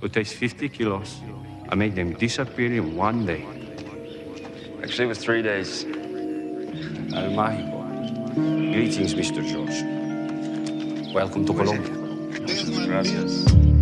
who takes 50 kilos I make them disappear in one day. Actually, it was three days. El Mágico. Greetings, Mr. George. Welcome to Colombia. Gracias.